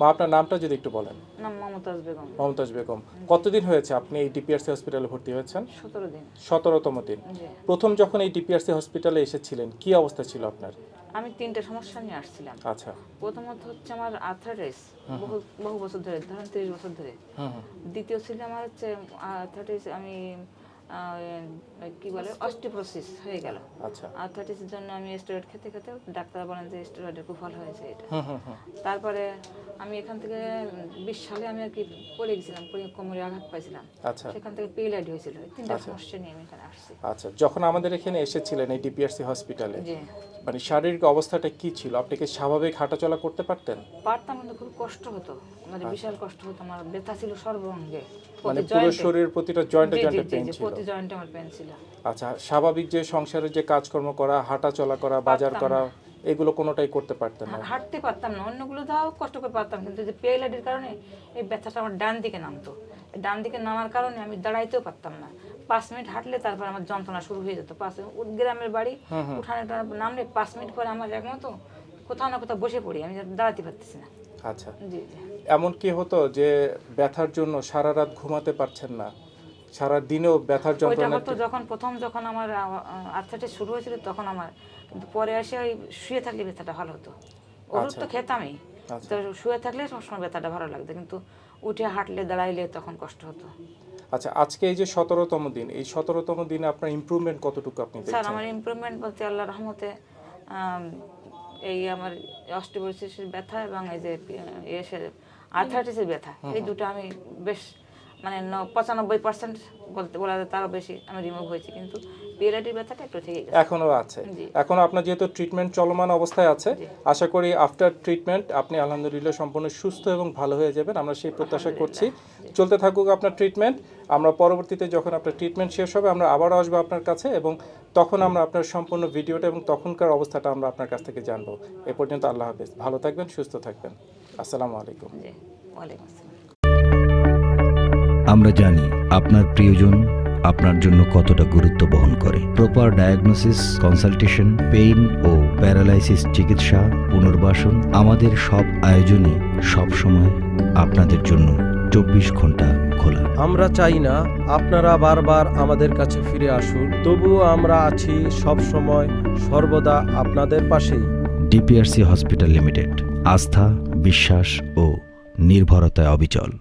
মা আপনার নামটা যদি একটু বলেন। নাম মমতাজ বেগম। মমতাজ বেগম। কতদিন হয়েছে আপনি এই ডিপিআরসি হসপিটালে ভর্তি হয়েছেন? সতেরো দিন। সতেরোতম দিন। প্রথম যখন এই ডিপিআরসি হসপিটালে এসেছিলেন কি অবস্থা ছিল আপনার? আমি তিনটে সমস্যা নিয়ে আসছিলাম। আচ্ছা। প্রথমত হচ্ছে আমার আর্থারাইটিস বহু বহু বছর ধরে ধরেন তিরিশ বছর ধরে। দ্বিতীয় ছিল আমার হচ্ছে আর্থারাইটিস আমি কি বলে অস্টিপ্রোসিস হয়ে গেল। আচ্ছা। আর্থারাইটিসের জন্য আমি স্টেরয়েড খেতে খেতে ডাক্তার বলেন যে স্টেরয়েডের কুফল হয়েছে এটা। তারপরে আমি এখান থেকে বিশ সালে আমি আর কি পড়ে গেছিলাম পড়ে কোমরে আঘাত পাইছিলাম। আচ্ছা। সেখান থেকে পেইলাইড হয়েছিল তিনটা সমস্যা নিয়ে আমি এখানে আসছি। আচ্ছা যখন আমাদের এখানে এসেছিলেন এই ডিপিআরসি হসপিটালে মানে শারীরিক অবস্থাটা কি ছিল? আপনি কি স্বাভাবিক হাঁটাচলা করতে পারতেন? পারতাম কিন্তু খুব কষ্ট হতো। মানে বিশাল কষ্ট হতো আমার ব্যথা ছিল সর্বাঙ্গে। মানে পুরো শরীরের প্রতিটা জয়েন্টে জয়েন্টে পেন ছিল। প্রতি জয়েন্টে আমার পেন ছিল। আচ্ছা স্বাভাবিক যে সংসারের যে কাজকর্ম করা হাঁটা চলা করা বাজার করা এগুলো কোনোটাই করতে পারতাম না। হাঁটতে পারতাম না অন্যগুলো তাও কষ্ট করে পারতাম কিন্তু যে পেয়েলাডির কারণে এই ব্যথাটা আমার ডান দিকে নামতো। ডান দিকে নামার কারণে আমি দাঁড়াইতেও পারতাম না। পাঁচ মিনিট হাঁটলে তারপর আমার যন্ত্রণা শুরু হয়ে যেত। পাঁচ গ্রামের বাড়ি উঠানে নামলে পাঁচ মিনিট পরে আমার একমতো কোথাও না কোথাও বসে পড়ি আমি দাঁড়াতে পারতেছি না। আচ্ছা। জি জি। এমন কি হতো যে ব্যথার জন্য সারা রাত ঘুমাতে পারছেন না? সারা দিনেও ব্যথার যন্ত্রণা হতো যখন প্রথম যখন আমার আর্থাইটিস শুরু হয়েছিল তখন আমার কিন্তু পরে এসে ওই শুয়ে থাকলে ব্যথাটা ভালো হতো। ওষুধ তো খেতামই। আচ্ছা। তো শুয়ে থাকলে সবসময় ব্যথাটা ভালো লাগতো কিন্তু উঠে হাঁটলে দাঁড়াইলে তখন কষ্ট হতো। আচ্ছা আজকে এই যে সতেরোতম দিন এই সতেরোতম দিনে আপনার ইমপ্রুভমেন্ট কতটুকু আপনি স্যার আমার ইমপ্রুভমেন্ট বলতে আল্লাহ রহমতে এই আমার অস্টিপোরিসিসের ব্যথা এবং এই যে এসে আর্থাইটিসের ব্যথা এই দুটো আমি বেশ মানে পঁচানব্বই পার্সেন্ট বলতে বলা যায় তারও বেশি আমি রিমুভ হয়েছি কিন্তু পিএলআইটির ব্যথাটা একটু থেকে গেছে। এখনও আছে। এখনও আপনার যেহেতু ট্রিটমেন্ট চলমান অবস্থায় আছে আশা করি আফটার ট্রিটমেন্ট আপনি আলহামদুলিল্লাহ সম্পূর্ণ সুস্থ এবং ভালো হয়ে যাবেন আমরা সেই প্রত্যাশা করছি। চলতে থাকুক আপনার ট্রিটমেন্ট আমরা পরবর্তীতে যখন আপনার ট্রিটমেন্ট শেষ হবে আমরা আবারও আসব আপনার কাছে এবং তখন আমরা আপনার সম্পূর্ণ ভিডিওটা এবং তখনকার অবস্থাটা আমরা আপনার কাছ থেকে জানব। এ পর্যন্ত আল্লাহ হাফেজ। ভালো থাকবেন সুস্থ থাকবেন। আসসালামু আলাইকুম। ওয়ালাইকুম আসসালাম। আমরা জানি আপনার প্রিয়জন আপনার জন্য কতটা গুরুত্ব বহন করে। প্রপার ডায়াগনোসিস কনসালটেশন পেইন ও প্যারালাইসিস চিকিৎসা পুনর্বাসন আমাদের সব আয়োজনই সব সময় আপনাদের জন্য চব্বিশ ঘণ্টা খোলা। আমরা চাই না আপনারা বারবার আমাদের কাছে ফিরে আসুন তবুও আমরা আছি সব সময় সর্বদা আপনাদের পাশেই। ডিপিআরসি হসপিটাল লিমিটেড আস্থা বিশ্বাস ও নির্ভরতায় অবিচল।